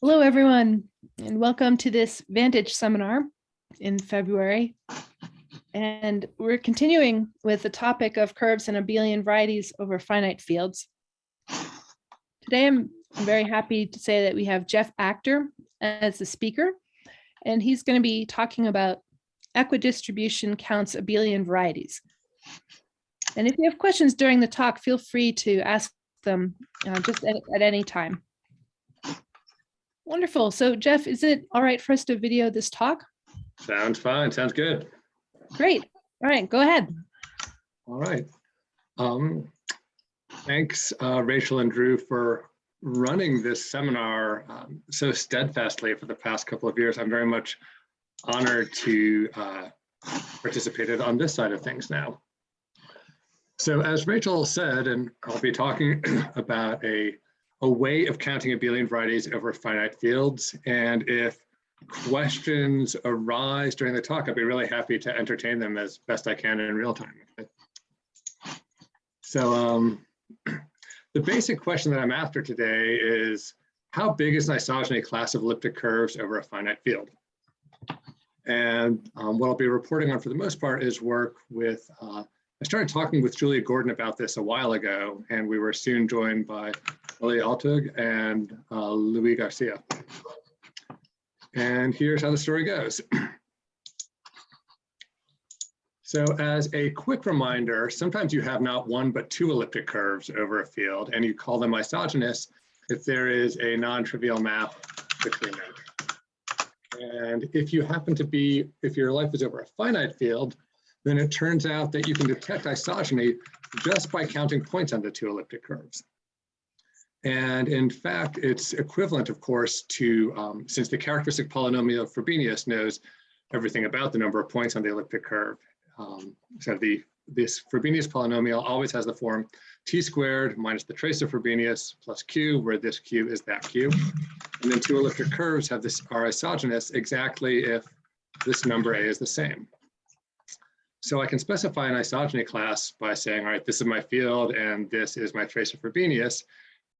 Hello, everyone, and welcome to this Vantage seminar in February. And we're continuing with the topic of curves and abelian varieties over finite fields. Today, I'm very happy to say that we have Jeff Achter as the speaker, and he's going to be talking about equidistribution counts abelian varieties. And if you have questions during the talk, feel free to ask them uh, just at, at any time. Wonderful. So Jeff, is it all right for us to video this talk? Sounds fine. Sounds good. Great. All right, go ahead. All right. Um, thanks, uh, Rachel and Drew, for running this seminar um, so steadfastly for the past couple of years. I'm very much honored to uh, participate on this side of things now. So as Rachel said, and I'll be talking about a a way of counting abelian varieties over finite fields. And if questions arise during the talk, I'd be really happy to entertain them as best I can in real time. So um, the basic question that I'm after today is, how big is an isogeny class of elliptic curves over a finite field? And um, what I'll be reporting on for the most part is work with uh, I started talking with Julia Gordon about this a while ago, and we were soon joined by Ali Altug and uh, Luis Garcia. And here's how the story goes. So as a quick reminder, sometimes you have not one but two elliptic curves over a field, and you call them isogenous if there is a non-trivial map between them. And if you happen to be, if your life is over a finite field, then it turns out that you can detect isogeny just by counting points on the two elliptic curves. And in fact, it's equivalent, of course, to, um, since the characteristic polynomial of Frobenius knows everything about the number of points on the elliptic curve. Um, so the this Frobenius polynomial always has the form t squared minus the trace of Frobenius plus q, where this q is that q. And then two elliptic curves have this are isogenous exactly if this number a is the same. So I can specify an isogeny class by saying, all right, this is my field and this is my trace of Frobenius.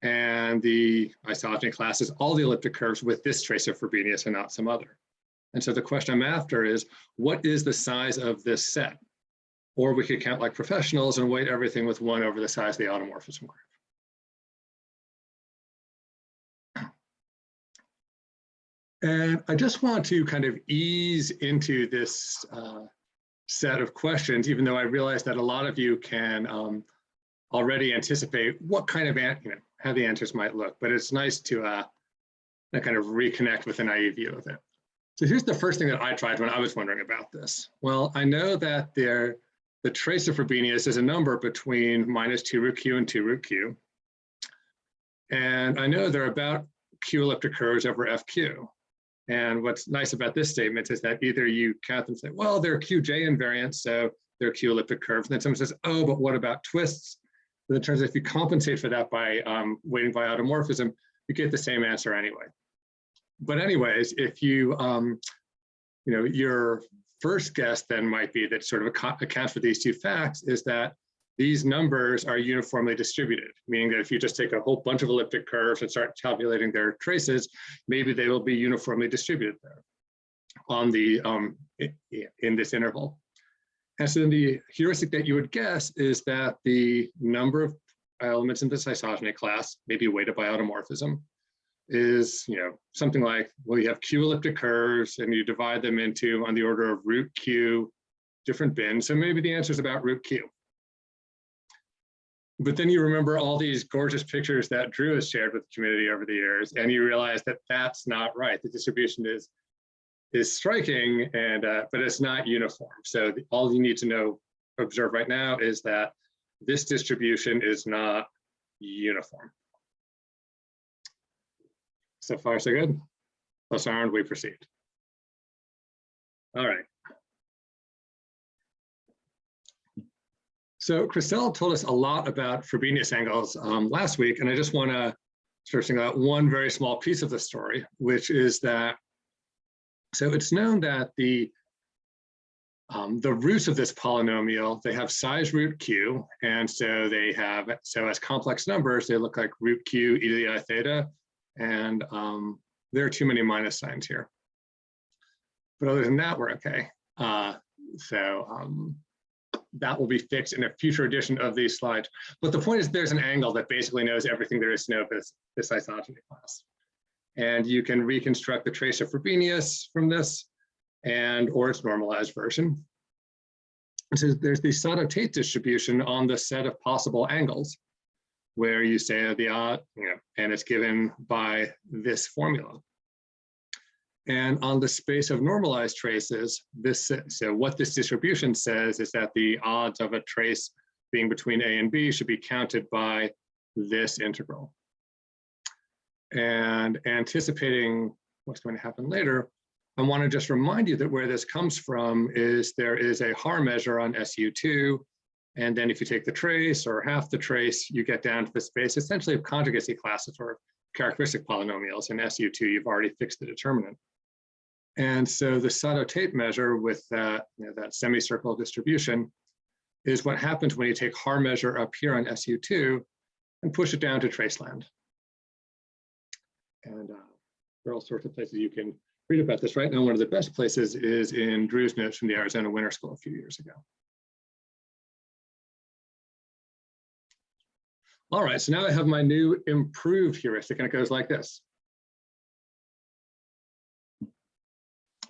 And the isogeny classes all the elliptic curves with this trace of Frobenius and not some other. And so the question I'm after is, what is the size of this set? Or we could count like professionals and weight everything with one over the size of the automorphism curve. And I just want to kind of ease into this uh, set of questions, even though I realize that a lot of you can um, already anticipate what kind of, you know, how the answers might look, but it's nice to uh, kind of reconnect with an naive view of it. So here's the first thing that I tried when I was wondering about this. Well, I know that there, the trace of Frobenius is a number between minus 2 root q and 2 root q. And I know there are about q elliptic curves over fq. And what's nice about this statement is that either you count them and say, well, they're QJ invariants, so they're Q elliptic curves. And then someone says, oh, but what about twists? And it turns out if you compensate for that by um, weighting by automorphism, you get the same answer anyway. But anyways, if you, um, you know, your first guess then might be that sort of accounts for these two facts is that these numbers are uniformly distributed, meaning that if you just take a whole bunch of elliptic curves and start calculating their traces, maybe they will be uniformly distributed there on the um, in this interval. And so then the heuristic that you would guess is that the number of elements in this isogeny class, maybe weighted by automorphism, is you know something like well you have q elliptic curves and you divide them into on the order of root q different bins. So maybe the answer is about root q. But then you remember all these gorgeous pictures that Drew has shared with the community over the years, and you realize that that's not right. The distribution is is striking, and uh, but it's not uniform. So the, all you need to know, observe right now, is that this distribution is not uniform. So far, so good. Thus armed, we proceed. All right. So Christelle told us a lot about Frobenius angles um, last week, and I just want to sort of single out one very small piece of the story, which is that, so it's known that the um, the roots of this polynomial, they have size root q, and so they have, so as complex numbers, they look like root q e to the i theta, and um, there are too many minus signs here. But other than that, we're okay. Uh, so um, that will be fixed in a future edition of these slides. But the point is there's an angle that basically knows everything there is to know of this, this isogeny class. And you can reconstruct the trace of Frobenius from this and or its normalized version. So there's the Sato-Tate distribution on the set of possible angles where you say the odd, you know, and it's given by this formula. And on the space of normalized traces, this so what this distribution says is that the odds of a trace being between A and B should be counted by this integral. And anticipating what's going to happen later, I want to just remind you that where this comes from is there is a Haar measure on SU2. And then if you take the trace or half the trace, you get down to the space essentially of conjugacy classes or characteristic polynomials. In SU2, you've already fixed the determinant. And so the Sato-Tate measure with that, you know, that semicircle distribution is what happens when you take Haar measure up here on SU2 and push it down to traceland. And uh, there are all sorts of places you can read about this. Right now, one of the best places is in Drew's notes from the Arizona Winter School a few years ago. All right, so now I have my new improved heuristic, and it goes like this.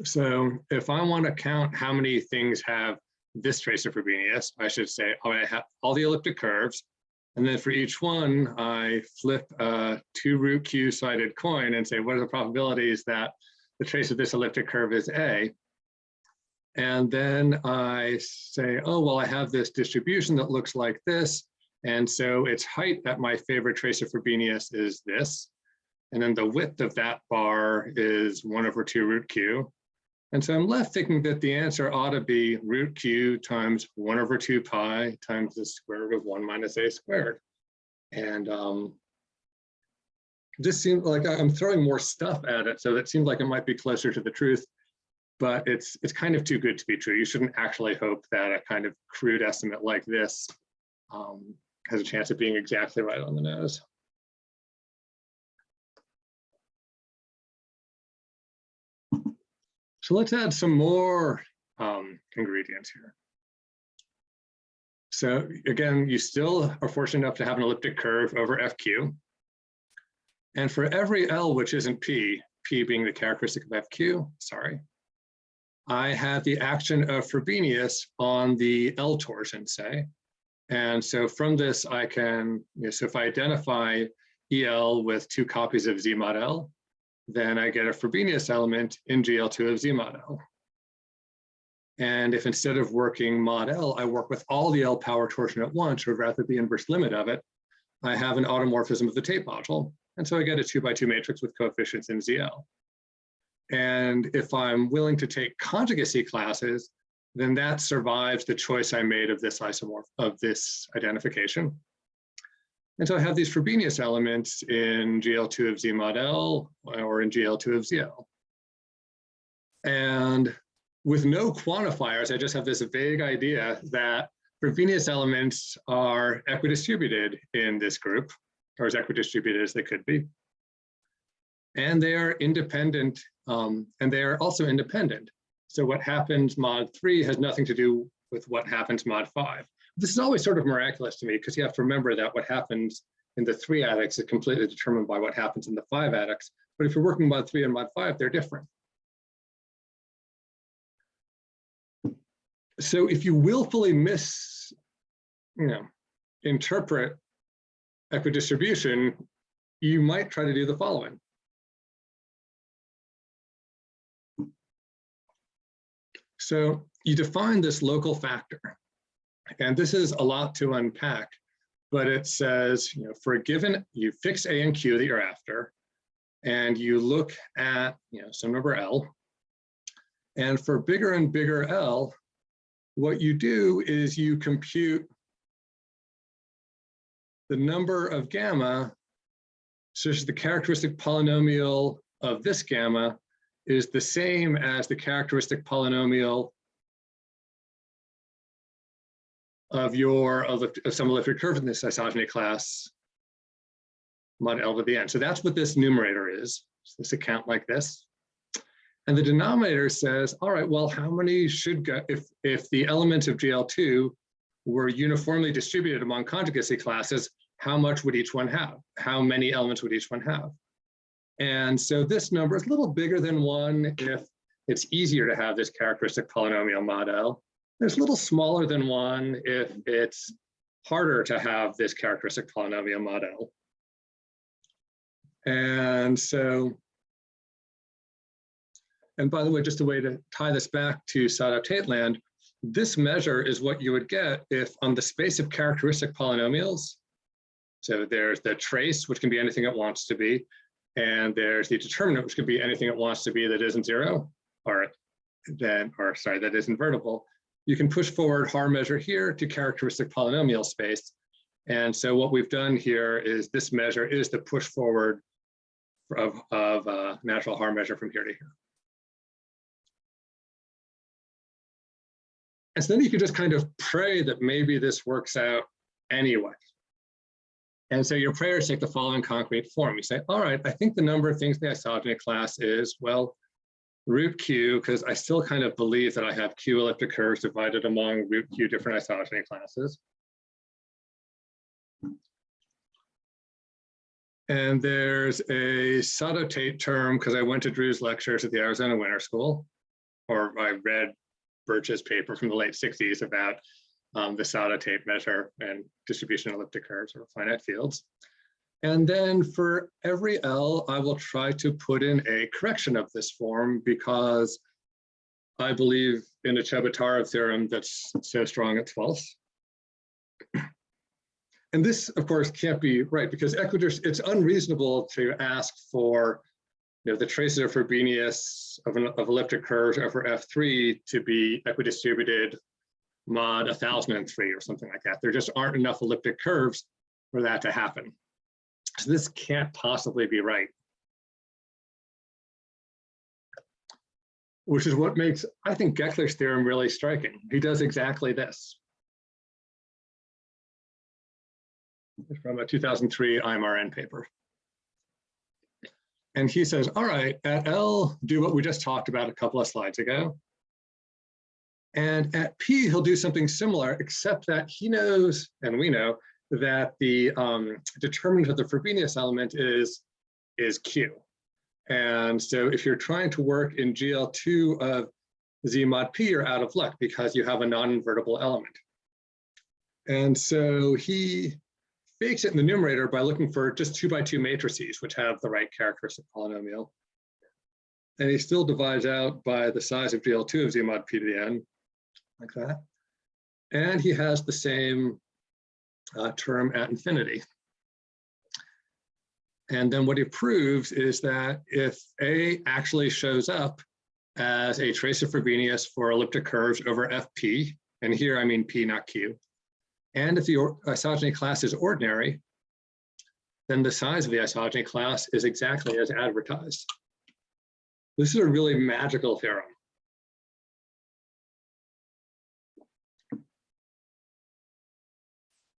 So if I want to count how many things have this trace of Frobenius, I should say, oh, I have all the elliptic curves, and then for each one, I flip a two root Q sided coin and say, what are the probabilities that the trace of this elliptic curve is A? And then I say, oh, well, I have this distribution that looks like this. And so its height at my favorite trace of Frobenius is this. And then the width of that bar is one over two root Q. And so I'm left thinking that the answer ought to be root q times 1 over 2 pi times the square root of 1 minus a squared. And um, this seems like I'm throwing more stuff at it, so it seems like it might be closer to the truth, but it's it's kind of too good to be true. You shouldn't actually hope that a kind of crude estimate like this um, has a chance of being exactly right on the nose. So let's add some more um, ingredients here. So again, you still are fortunate enough to have an elliptic curve over FQ. And for every L which isn't P, P being the characteristic of FQ, sorry, I have the action of Frobenius on the L torsion, say. And so from this, I can, you know, so if I identify EL with two copies of Z mod L, then I get a Frobenius element in GL2 of Z mod. And if instead of working mod L, I work with all the L power torsion at once, or rather the inverse limit of it, I have an automorphism of the Tate module. And so I get a two by two matrix with coefficients in ZL. And if I'm willing to take conjugacy classes, then that survives the choice I made of this isomorph of this identification. And so I have these Frobenius elements in GL2 of Z mod L or in GL2 of ZL. And with no quantifiers, I just have this vague idea that Frobenius elements are equidistributed in this group, or as equidistributed as they could be. And they are independent, um, and they are also independent. So what happens mod three has nothing to do with what happens mod five this is always sort of miraculous to me because you have to remember that what happens in the three adics is completely determined by what happens in the five adics. But if you're working mod three and mod five, they're different. So if you willfully miss, you know, interpret equidistribution, you might try to do the following. So you define this local factor. And this is a lot to unpack, but it says, you know, for a given, you fix A and Q that you're after, and you look at, you know, some number L. And for bigger and bigger L, what you do is you compute the number of gamma such that the characteristic polynomial of this gamma is the same as the characteristic polynomial of your of, some elliptic curve in this isogeny class mod L to the n. So that's what this numerator is. So this account like this. And the denominator says, all right, well, how many should go, if, if the elements of GL2 were uniformly distributed among conjugacy classes, how much would each one have? How many elements would each one have? And so this number is a little bigger than one if it's easier to have this characteristic polynomial model. It's a little smaller than one if it's harder to have this characteristic polynomial model. And so, and by the way, just a way to tie this back to Sato-Tate this measure is what you would get if on the space of characteristic polynomials, so there's the trace, which can be anything it wants to be, and there's the determinant, which can be anything it wants to be that isn't zero, or then, or sorry, that is invertible. You can push forward Haar measure here to characteristic polynomial space. And so what we've done here is this measure is the push forward of, of uh, natural Haar measure from here to here. And so then you could just kind of pray that maybe this works out anyway. And so your prayers take the following concrete form. You say, all right, I think the number of things in the isogeny class is, well, root q, because I still kind of believe that I have q elliptic curves divided among root q different isogeny classes. And there's a Sato-Tate term because I went to Drew's lectures at the Arizona Winter School, or I read Birch's paper from the late 60s about um, the Sato-Tate measure and distribution of elliptic curves or finite fields. And then for every L, I will try to put in a correction of this form because I believe in a Chebotarev theorem that's so strong it's false. And this, of course, can't be right because equidist, it's unreasonable to ask for you know, the traces of Frobenius of, an, of elliptic curves over F3 to be equidistributed mod 1003 or something like that. There just aren't enough elliptic curves for that to happen. This can't possibly be right. Which is what makes, I think, Gekeler's theorem really striking. He does exactly this. From a 2003 IMRN paper. And he says, all right, at L, do what we just talked about a couple of slides ago. And at P, he'll do something similar, except that he knows, and we know, that the um, determinant of the Frobenius element is, is Q. And so if you're trying to work in GL2 of Z mod P, you're out of luck because you have a non-invertible element. And so he fakes it in the numerator by looking for just two by two matrices, which have the right characteristic polynomial. And he still divides out by the size of GL2 of Z mod P to the N, like that. And he has the same uh, term at infinity. And then what he proves is that if A actually shows up as a trace of Frobenius for elliptic curves over FP, and here I mean P, not Q, and if the isogeny class is ordinary, then the size of the isogeny class is exactly as advertised. This is a really magical theorem.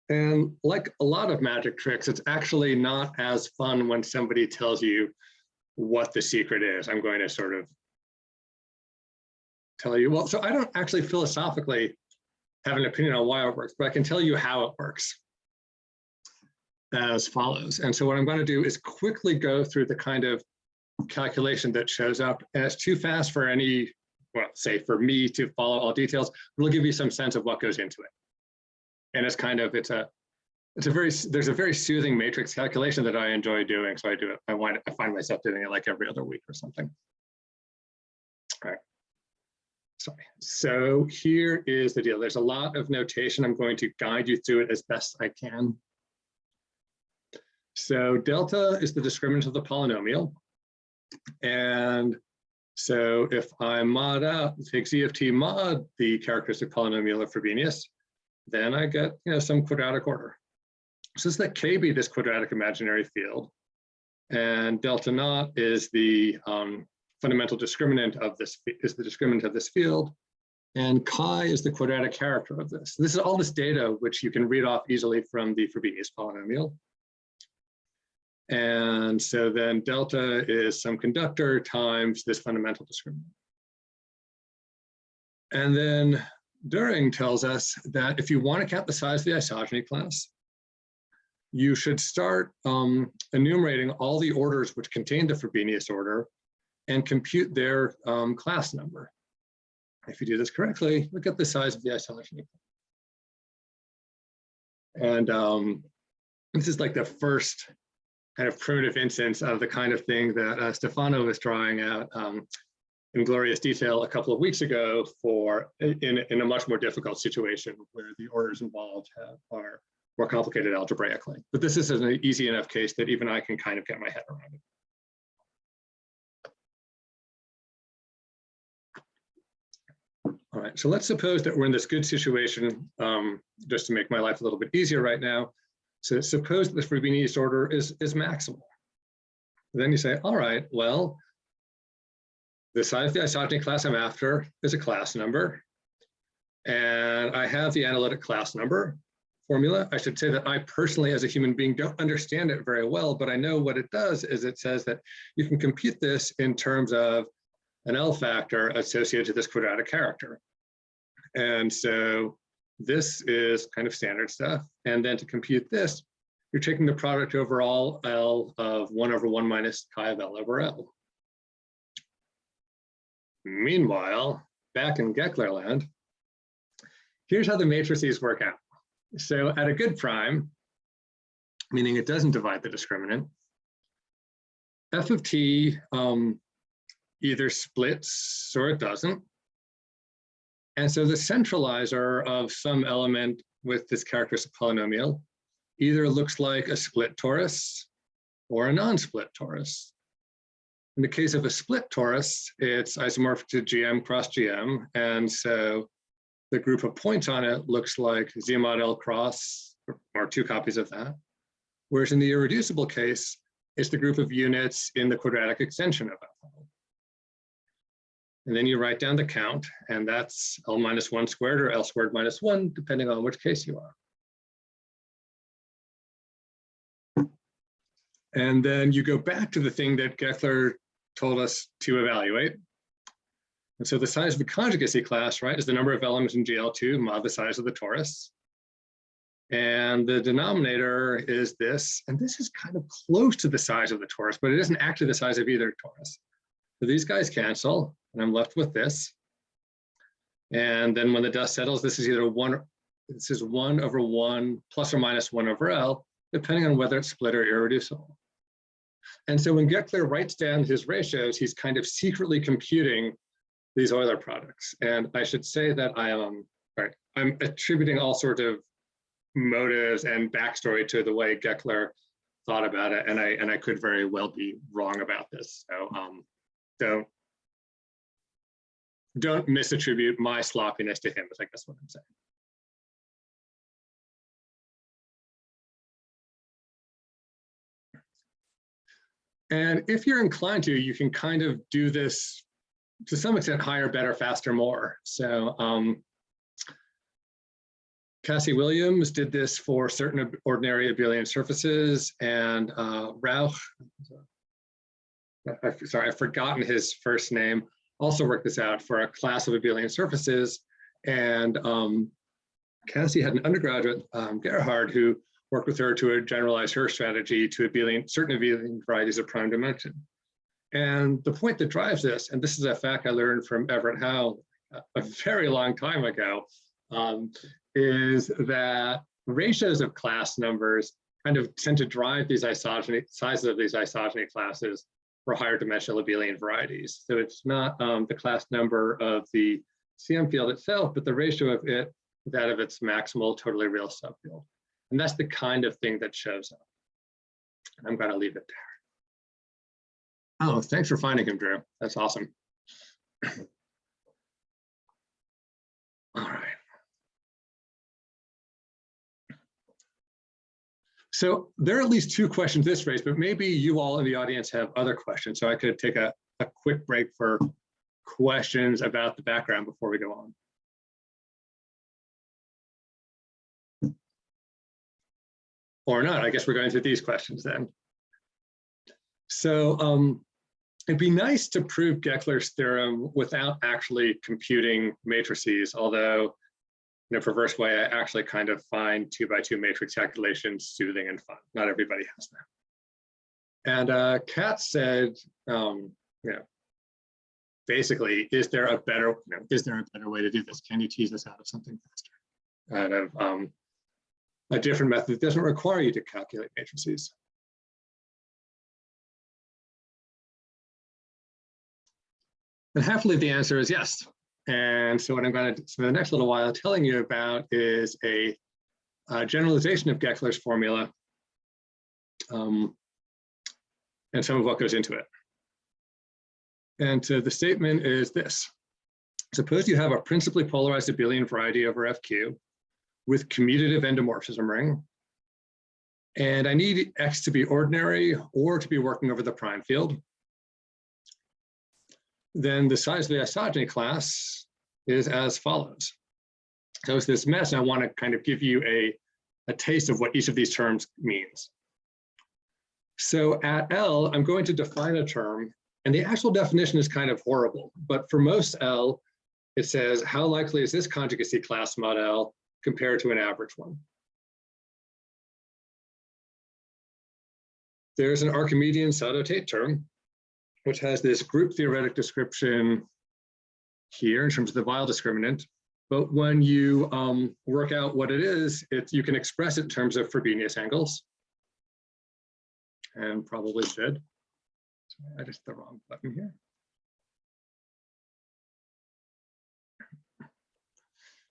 And like a lot of magic tricks, it's actually not as fun when somebody tells you what the secret is. I'm going to sort of tell you, well, so I don't actually philosophically have an opinion on why it works, but I can tell you how it works as follows. And so what I'm going to do is quickly go through the kind of calculation that shows up. And it's too fast for any, well, say for me to follow all details, it'll give you some sense of what goes into it and it's kind of it's a it's a very there's a very soothing matrix calculation that I enjoy doing. So I do it. I wind I find myself doing it like every other week or something. All right. Sorry. So here is the deal. There's a lot of notation. I'm going to guide you through it as best I can. So delta is the discriminant of the polynomial. And so if I mod out, take z of t mod the characteristic polynomial of Frobenius, then I get you know some quadratic order. So let K be this quadratic imaginary field. And delta naught is the um, fundamental discriminant of this, is the discriminant of this field. And chi is the quadratic character of this. This is all this data which you can read off easily from the Frobenius polynomial. And so then delta is some conductor times this fundamental discriminant. And then Deuring tells us that if you want to count the size of the isogeny class, you should start um, enumerating all the orders which contain the Frobenius order and compute their um, class number. If you do this correctly, look at the size of the isogeny. And um, this is like the first kind of primitive instance of the kind of thing that uh, Stefano was drawing out um, in glorious detail a couple of weeks ago for in, in a much more difficult situation where the orders involved have, are more complicated algebraically. But this is an easy enough case that even I can kind of get my head around it. All right, so let's suppose that we're in this good situation, um, just to make my life a little bit easier right now. So suppose that the Frobenius order is, is maximal. Then you say, all right, well, the of the isogeny class I'm after is a class number. And I have the analytic class number formula. I should say that I personally, as a human being, don't understand it very well, but I know what it does is it says that you can compute this in terms of an L factor associated to this quadratic character. And so this is kind of standard stuff. And then to compute this, you're taking the product over all L of one over one minus chi of L over L. Meanwhile, back in Gekeler land, here's how the matrices work out. So at a good prime, meaning it doesn't divide the discriminant, f of t um, either splits or it doesn't. And so the centralizer of some element with this characteristic polynomial either looks like a split torus or a non-split torus. In the case of a split torus, it's isomorphic to GM cross GM. And so the group of points on it looks like Z mod L cross, or two copies of that. Whereas in the irreducible case, it's the group of units in the quadratic extension of L. And then you write down the count, and that's L minus one squared or L squared minus one, depending on which case you are. And then you go back to the thing that Gekeler told us to evaluate. And so the size of the conjugacy class, right, is the number of elements in GL2 mod the size of the torus. And the denominator is this, and this is kind of close to the size of the torus, but it isn't actually the size of either torus. So these guys cancel, and I'm left with this. And then when the dust settles, this is either one, this is one over one plus or minus one over L, depending on whether it's split or irreducible. And so when Gekeler writes down his ratios, he's kind of secretly computing these Euler products. And I should say that I am, right, I'm attributing all sorts of motives and backstory to the way Gekeler thought about it. And I, and I could very well be wrong about this. So um, don't, don't misattribute my sloppiness to him, is I guess what I'm saying. And if you're inclined to, you can kind of do this to some extent higher, better, faster, more. So um, Cassie Williams did this for certain ordinary abelian surfaces and uh, Rauch, I, sorry, I've forgotten his first name, also worked this out for a class of abelian surfaces. And um, Cassie had an undergraduate, um, Gerhard, who work with her to generalize her strategy to abelian, certain abelian varieties of prime dimension. And the point that drives this, and this is a fact I learned from Everett Howe a very long time ago, um, is that ratios of class numbers kind of tend to drive these isogeny sizes of these isogeny classes for higher dimensional abelian varieties. So it's not um, the class number of the CM field itself, but the ratio of it, that of its maximal totally real subfield. And that's the kind of thing that shows up. And I'm going to leave it there. Oh, thanks for finding him, Drew. That's awesome. All right. So there are at least two questions this raised, but maybe you all in the audience have other questions. So I could take a, a quick break for questions about the background before we go on. Or not. I guess we're going through these questions then. So um, it'd be nice to prove Gekeler's theorem without actually computing matrices, although in a perverse way, I actually kind of find two by two matrix calculations soothing and fun. Not everybody has that. And uh, Kat said, um, you know, basically, is there a better, you know, is there a better way to do this? Can you tease us out of something faster? Out of um, a different method that doesn't require you to calculate matrices. And happily, the answer is yes. And so what I'm going to spend the next little while telling you about is a, a generalization of Gekeler's formula um, and some of what goes into it. And so the statement is this. Suppose you have a principally polarized abelian variety over FQ with commutative endomorphism ring. And I need X to be ordinary or to be working over the prime field then the size of the isogeny class is as follows. So it's this mess, and I want to kind of give you a, a taste of what each of these terms means. So at L, I'm going to define a term, and the actual definition is kind of horrible, but for most L, it says, how likely is this conjugacy class mod L compared to an average one? There's an Archimedean Sato-Tate term, which has this group theoretic description here in terms of the Weyl discriminant. But when you um, work out what it is, it's, you can express it in terms of Frobenius angles. And probably should. I just the wrong button here.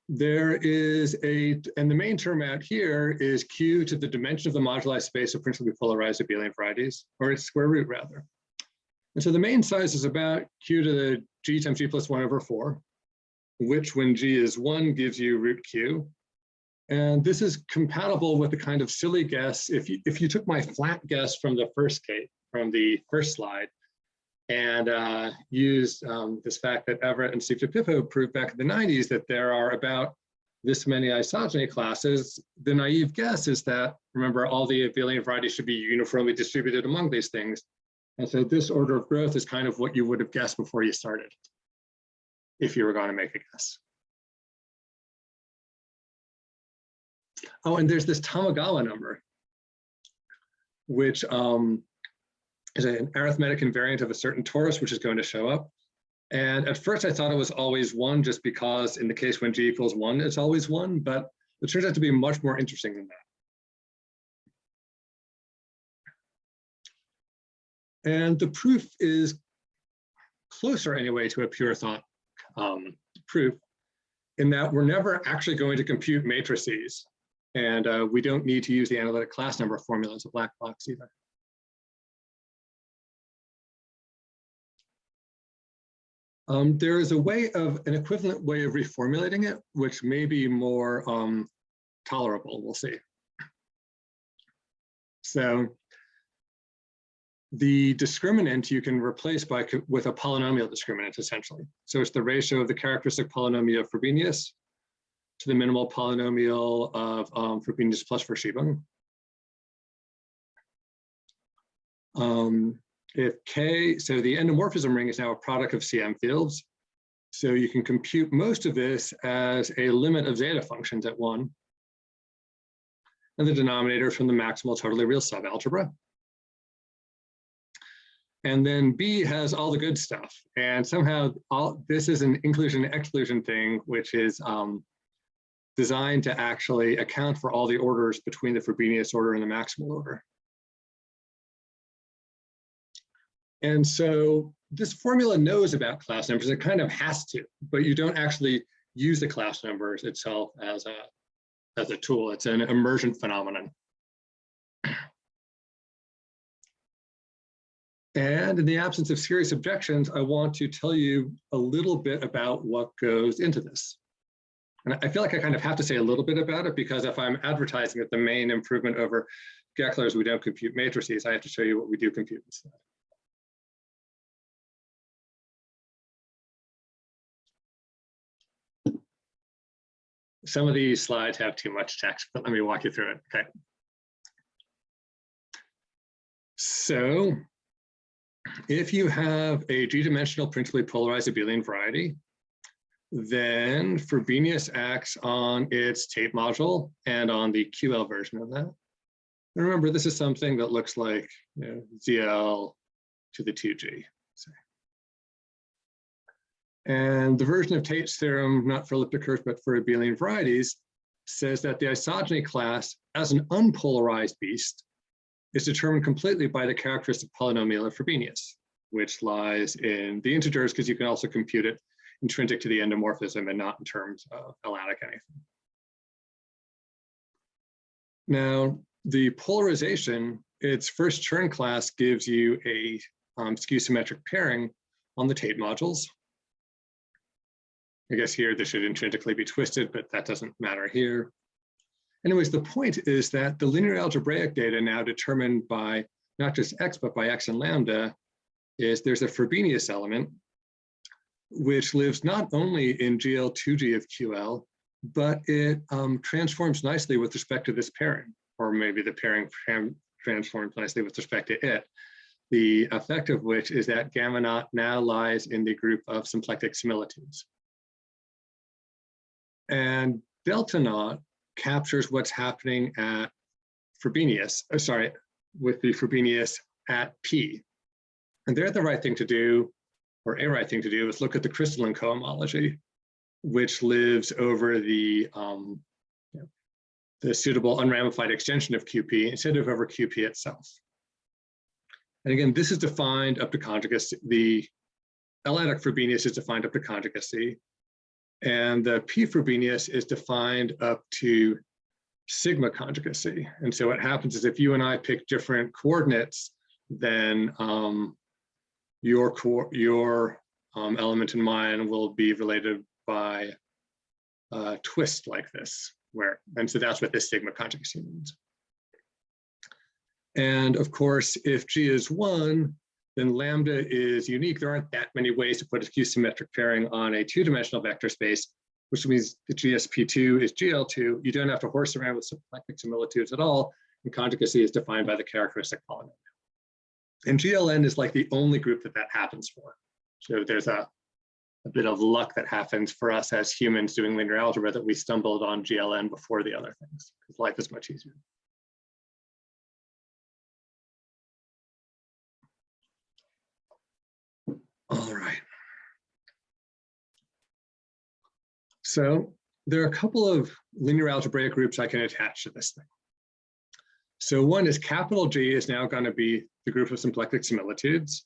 There is a, and the main term out here is q to the dimension of the moduli space of principally polarized abelian varieties, or its square root rather. And so the main size is about q to the g times g plus 1 over 4, which when g is 1 gives you root q. And this is compatible with the kind of silly guess. If you, if you took my flat guess from the first case, from the first slide, and uh, used um, this fact that Everett and Steve DiPippo proved back in the 90s that there are about this many isogeny classes, the naive guess is that, remember, all the abelian varieties should be uniformly distributed among these things. And so this order of growth is kind of what you would have guessed before you started, if you were going to make a guess. Oh, and there's this Tamagawa number, which um, is an arithmetic invariant of a certain torus, which is going to show up. And at first I thought it was always one, just because in the case when g equals one, it's always one, but it turns out to be much more interesting than that. And the proof is closer anyway to a pure thought um, proof in that we're never actually going to compute matrices. And uh, we don't need to use the analytic class number formula as a black box either. Um, there is a way of an equivalent way of reformulating it, which may be more um, tolerable, we'll see. So the discriminant you can replace by with a polynomial discriminant essentially. So it's the ratio of the characteristic polynomial of Frobenius to the minimal polynomial of um, Frobenius plus Verschiebung. Um, if K, so the endomorphism ring is now a product of CM fields. So you can compute most of this as a limit of zeta functions at one. And the denominator from the maximal totally real subalgebra. And then B has all the good stuff. And somehow all this is an inclusion exclusion thing, which is um, designed to actually account for all the orders between the Frobenius order and the maximal order. And so this formula knows about class numbers, it kind of has to, but you don't actually use the class numbers itself as a, as a tool. It's an emergent phenomenon. And in the absence of serious objections, I want to tell you a little bit about what goes into this. And I feel like I kind of have to say a little bit about it because if I'm advertising that the main improvement over Gekeler's, we don't compute matrices, I have to show you what we do compute instead. Some of these slides have too much text, but let me walk you through it. Okay. So if you have a G-dimensional principally polarized abelian variety, then Frobenius acts on its Tate module and on the QL version of that. And remember, this is something that looks like you know, ZL to the 2G. say. And the version of Tate's theorem, not for elliptic curves, but for abelian varieties, says that the isogeny class as an unpolarized beast is determined completely by the characteristic polynomial of Frobenius, which lies in the integers because you can also compute it intrinsic to the endomorphism and not in terms of L-adic anything. Now, the polarization, its first Chern class gives you a um, skew symmetric pairing on the Tate modules. I guess here this should intrinsically be twisted, but that doesn't matter here. Anyways, the point is that the linear algebraic data now determined by not just x, but by x and lambda, is there's a Frobenius element, which lives not only in GL2G of QL, but it um, transforms nicely with respect to this pairing, or maybe the pairing transforms nicely with respect to it. The effect of which is that gamma naught now lies in the group of symplectic similitudes. And delta naught captures what's happening at Frobenius, oh, sorry, with the Frobenius at P. And there the right thing to do, or a right thing to do, is look at the crystalline cohomology, which lives over the, um, the suitable unramified extension of QP instead of over QP itself. And again, this is defined up to conjugacy. The L-adic Frobenius is defined up to conjugacy. And the P Frobenius is defined up to sigma conjugacy. And so what happens is if you and I pick different coordinates, then um, your core, your um, element and mine will be related by a twist like this, where, and so that's what this sigma conjugacy means. And of course, if G is one, then lambda is unique. There aren't that many ways to put a skew symmetric pairing on a two-dimensional vector space, which means the GSP2 is GL2. You don't have to horse around with symplectic similitudes at all, and conjugacy is defined by the characteristic polynomial. And GLN is like the only group that that happens for. So there's a, a bit of luck that happens for us as humans doing linear algebra that we stumbled on GLN before the other things, because life is much easier. All right. So there are a couple of linear algebraic groups I can attach to this thing. So one is capital G is now going to be the group of symplectic similitudes.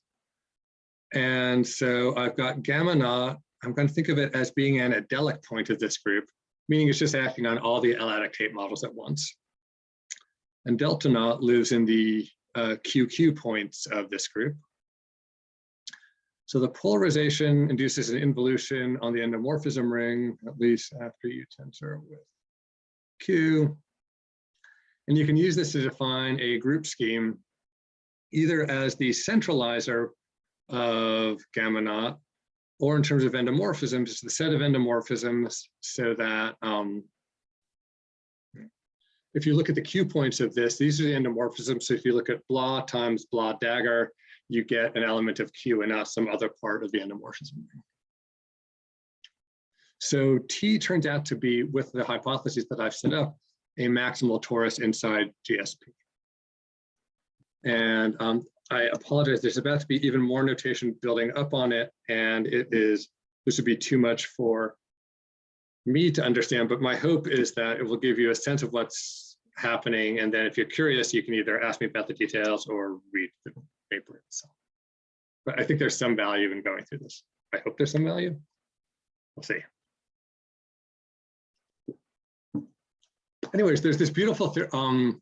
And so I've got gamma naught. I'm going to think of it as being an adelic point of this group, meaning it's just acting on all the L-adic Tate modules at once. And delta naught lives in the uh, QQ points of this group. So the polarization induces an involution on the endomorphism ring, at least after you tensor with Q. And you can use this to define a group scheme either as the centralizer of gamma naught or in terms of endomorphisms, it's the set of endomorphisms so that um, if you look at the Q points of this, these are the endomorphisms. So if you look at blah times blah dagger, you get an element of Q and not some other part of the endomorphism. So T turns out to be, with the hypotheses that I've set up, a maximal torus inside GSP. And um, I apologize, there's about to be even more notation building up on it, and it is, this would be too much for me to understand, but my hope is that it will give you a sense of what's happening. And then if you're curious, you can either ask me about the details or read paper itself. But I think there's some value in going through this. I hope there's some value. We'll see. Anyways, there's this beautiful um,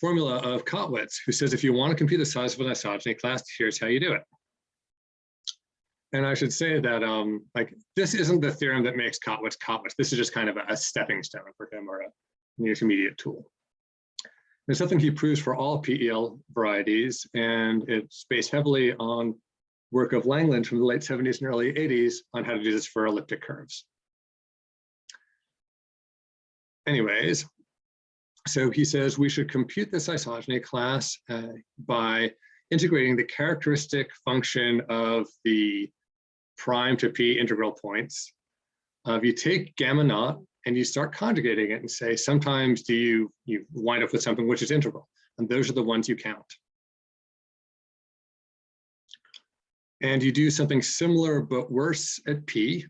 formula of Kottwitz, who says if you want to compute the size of an isogeny class, here's how you do it. And I should say that um, like this isn't the theorem that makes Kottwitz Kottwitz. This is just kind of a, a stepping stone for him or a, an intermediate tool. It's something he proves for all PEL varieties, and it's based heavily on work of Langland from the late 70s and early 80s on how to do this for elliptic curves. Anyways, so he says we should compute this isogeny class uh, by integrating the characteristic function of the prime to p integral points. Uh, if you take gamma naught and you start conjugating it and say, sometimes do you, you wind up with something which is integral, and those are the ones you count. And you do something similar but worse at p,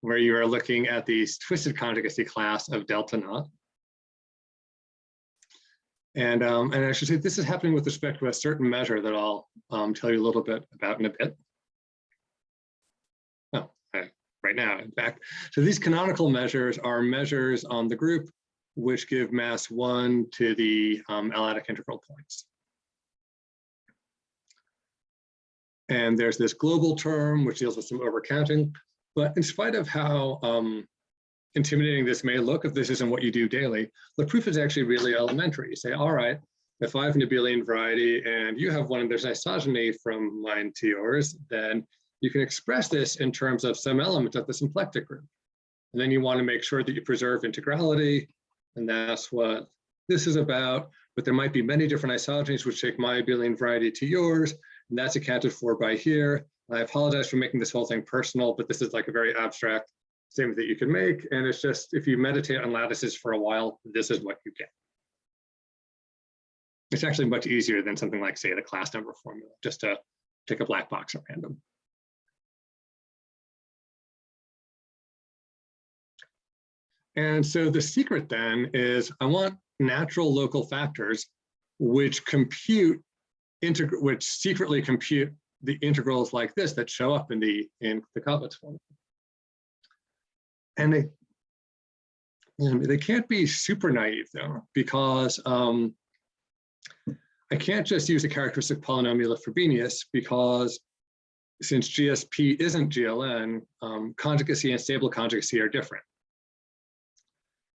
where you are looking at the twisted conjugacy class of delta naught. And, um, and I should say this is happening with respect to a certain measure that I'll um, tell you a little bit about in a bit. Right now, in fact. So these canonical measures are measures on the group which give mass one to the um, L-adic integral points. And there's this global term which deals with some overcounting. But in spite of how um, intimidating this may look if this isn't what you do daily, the proof is actually really elementary. You say, all right, if I have an abelian variety and you have one and there's isogeny from mine to yours, then you can express this in terms of some element of the symplectic group. And then you want to make sure that you preserve integrality. And that's what this is about. But there might be many different isogenies which take my abelian variety to yours. And that's accounted for by here. I apologize for making this whole thing personal, but this is like a very abstract statement that you can make. And it's just, if you meditate on lattices for a while, this is what you get. It's actually much easier than something like, say, the class number formula, just to take a black box at random. And so the secret then is I want natural local factors which compute, which secretly compute the integrals like this that show up in the in the Kottwitz formula. And they they can't be super naive though, because um, I can't just use a characteristic polynomial of Frobenius because since GSP isn't GLN, um, conjugacy and stable conjugacy are different.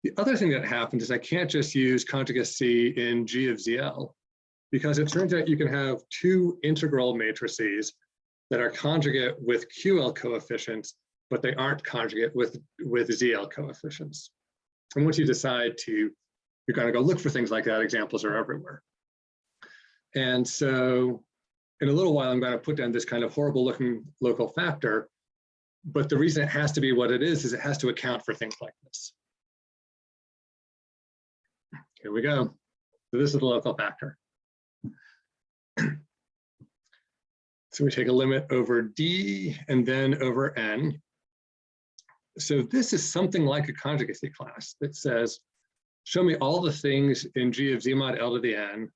The other thing that happened is I can't just use conjugacy in G of ZL because it turns out you can have two integral matrices that are conjugate with QL coefficients, but they aren't conjugate with, with ZL coefficients. And once you decide to, you're going to go look for things like that, examples are everywhere. And so in a little while, I'm going to put down this kind of horrible looking local factor. But the reason it has to be what it is, is it has to account for things like this. Here we go. So this is the local factor. So we take a limit over D and then over N. So this is something like a conjugacy class that says, show me all the things in G of Z mod L to the N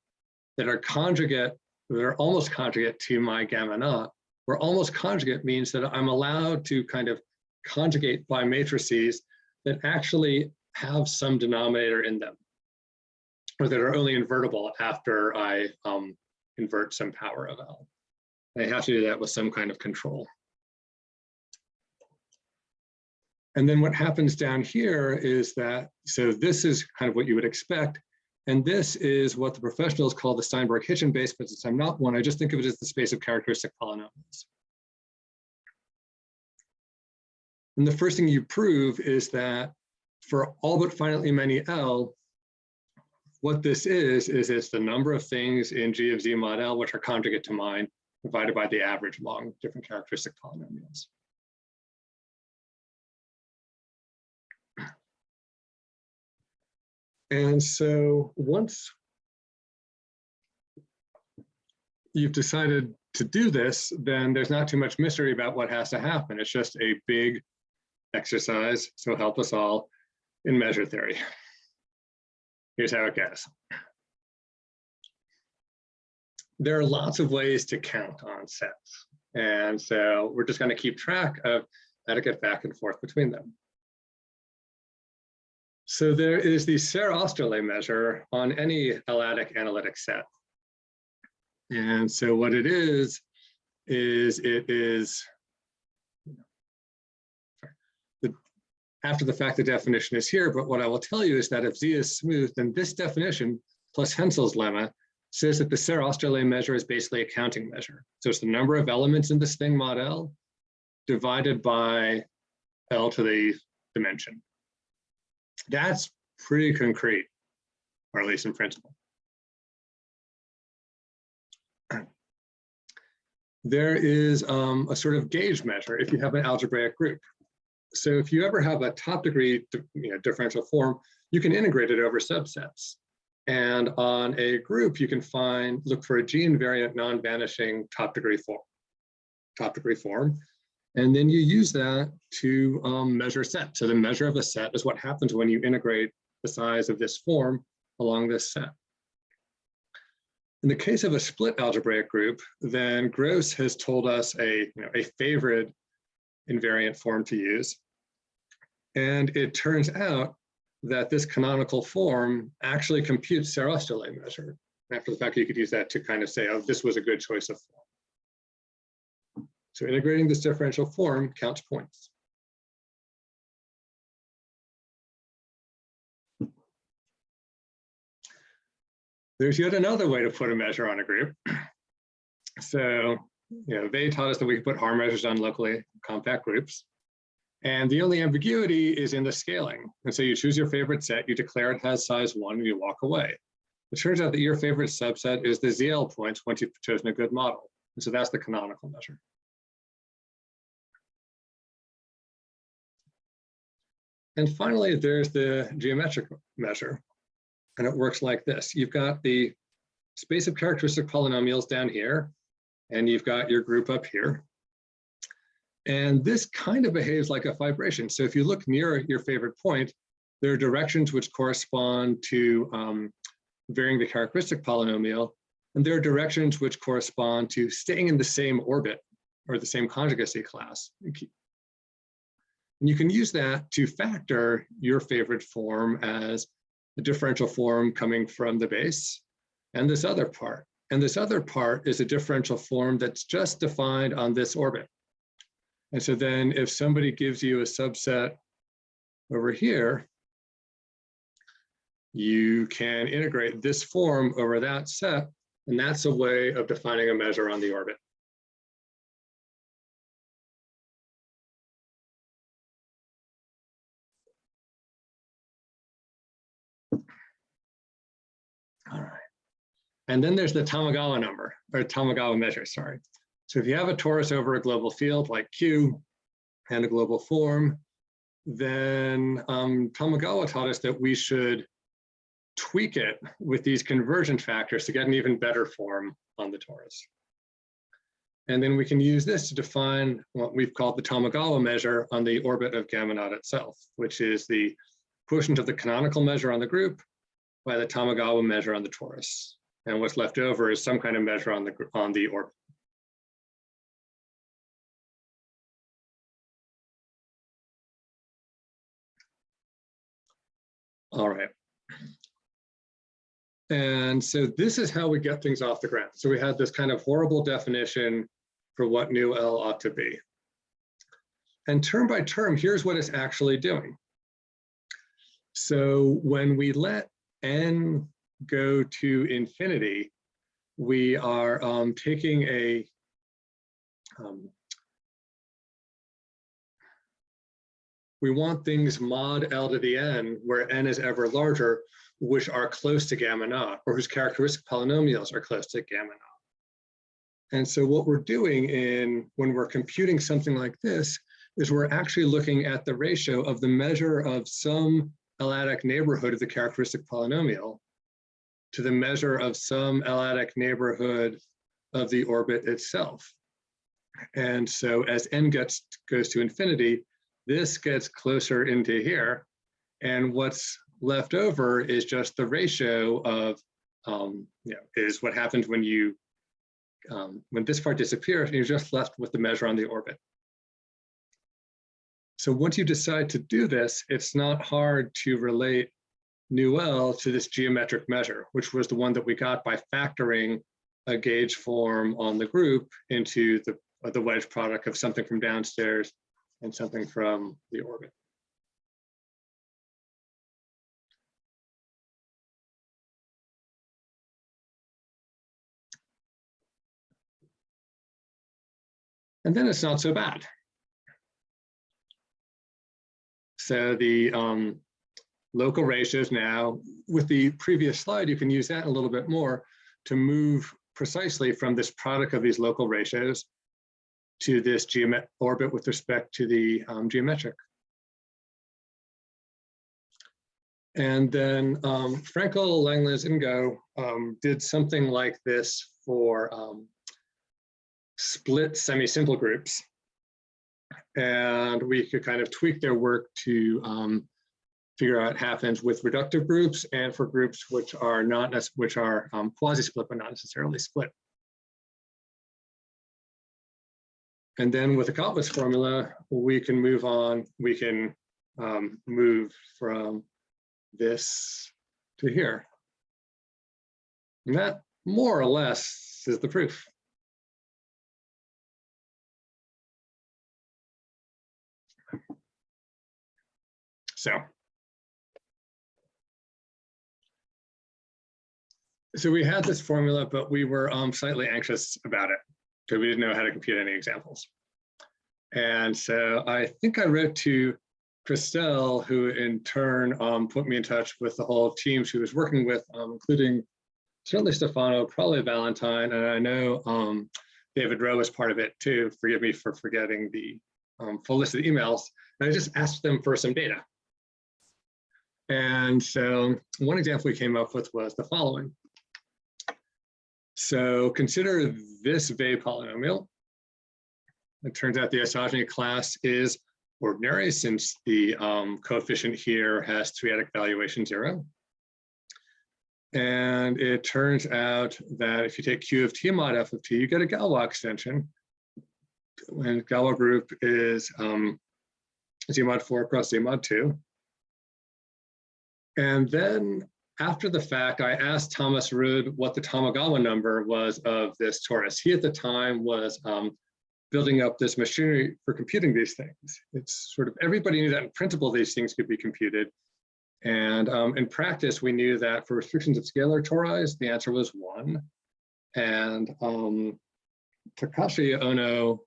that are conjugate, that are almost conjugate to my gamma naught, where almost conjugate means that I'm allowed to kind of conjugate by matrices that actually have some denominator in them, or that are only invertible after I um, invert some power of L. I have to do that with some kind of control. And then what happens down here is that, so this is kind of what you would expect. And this is what the professionals call the Steinberg-Hitchin base, but since I'm not one, I just think of it as the space of characteristic polynomials. And the first thing you prove is that for all but finitely many L, what this is, is it's the number of things in G of Z mod L which are conjugate to mine divided by the average among different characteristic polynomials. And so once you've decided to do this, then there's not too much mystery about what has to happen. It's just a big exercise, so help us all in measure theory. Here's how it goes. There are lots of ways to count on sets. And so we're just going to keep track of how to get back and forth between them. So there is the Serre-Oesterle measure on any L-adic analytic set. And so what it is, is it is after the fact, the definition is here, but what I will tell you is that if Z is smooth, then this definition plus Hensel's lemma says that the Serre-Oesterle measure is basically a counting measure. So it's the number of elements in this thing mod L divided by L to the dimension. That's pretty concrete, or at least in principle. there is um, a sort of gauge measure if you have an algebraic group. So if you ever have a top degree you know, differential form, you can integrate it over subsets. And on a group, you can find, look for a G invariant non-vanishing top degree form, top degree form. And then you use that to um, measure set. So the measure of a set is what happens when you integrate the size of this form along this set. In the case of a split algebraic group, then Gross has told us a, you know, a favorite invariant form to use. And it turns out that this canonical form actually computes Serre-Oesterle measure. After the fact, you could use that to kind of say, oh, this was a good choice of form. So integrating this differential form counts points. There's yet another way to put a measure on a group. So, you know, they taught us that we could put Haar measures on locally compact groups. And the only ambiguity is in the scaling. And so you choose your favorite set, you declare it has size one, and you walk away. It turns out that your favorite subset is the ZL points once you've chosen a good model. And so that's the canonical measure. And finally, there's the geometric measure. And it works like this. You've got the space of characteristic polynomials down here, and you've got your group up here. And this kind of behaves like a fibration. So if you look near your favorite point, there are directions which correspond to um, varying the characteristic polynomial, and there are directions which correspond to staying in the same orbit or the same conjugacy class. And you can use that to factor your favorite form as the differential form coming from the base and this other part. And this other part is a differential form that's just defined on this orbit. And so then if somebody gives you a subset over here, you can integrate this form over that set, and that's a way of defining a measure on the orbit. All right. And then there's the Tamagawa number, or Tamagawa measure, sorry. So if you have a torus over a global field like Q and a global form, then um, Tamagawa taught us that we should tweak it with these conversion factors to get an even better form on the torus. And then we can use this to define what we've called the Tamagawa measure on the orbit of gamma naught itself, which is the quotient of the canonical measure on the group by the Tamagawa measure on the torus. And what's left over is some kind of measure on the, on the orbit. All right. And so this is how we get things off the ground. So we had this kind of horrible definition for what nu L ought to be. And term by term, here's what it's actually doing. So when we let n go to infinity, we are um, taking a um, we want things mod L to the n where n is ever larger, which are close to gamma naught, or whose characteristic polynomials are close to gamma naught. And so what we're doing in when we're computing something like this is we're actually looking at the ratio of the measure of some L-adic neighborhood of the characteristic polynomial to the measure of some L-adic neighborhood of the orbit itself. And so as n gets goes to infinity, this gets closer into here. And what's left over is just the ratio of, um, you know, is what happens when you, um, when this part disappears, you're just left with the measure on the orbit. So once you decide to do this, it's not hard to relate nu L to this geometric measure, which was the one that we got by factoring a gauge form on the group into the, the wedge product of something from downstairs and something from the orbit. And then it's not so bad. So the um, local ratios now, with the previous slide, you can use that a little bit more to move precisely from this product of these local ratios to this geomet orbit with respect to the um, geometric. And then um, Frenkel, Langlands, Ngô um, did something like this for um, split semi-simple groups. And we could kind of tweak their work to um, figure out half ends with reductive groups and for groups which are not, which are um, quasi-split, but not necessarily split. And then with the Kottwitz formula, we can move on, we can um, move from this to here. And that more or less is the proof. So. So we had this formula, but we were um, slightly anxious about it because we didn't know how to compute any examples. And so I think I wrote to Christelle, who in turn um, put me in touch with the whole team she was working with, um, including certainly Stefano, probably Valentine, and I know um, David Roe was part of it too. Forgive me for forgetting the um, full list of the emails. And I just asked them for some data. And so one example we came up with was the following. So consider this Weil polynomial. It turns out the isogeny class is ordinary since the um, coefficient here has triadic valuation zero. And it turns out that if you take Q of T mod F of T, you get a Galois extension. And Galois group is um, Z mod 4 cross Z mod 2. And then after the fact, I asked Thomas Rüd what the Tamagawa number was of this torus. He at the time was um, building up this machinery for computing these things. It's sort of everybody knew that in principle these things could be computed. And um, in practice, we knew that for restrictions of scalar toris, the answer was one. And um, Takashi Ono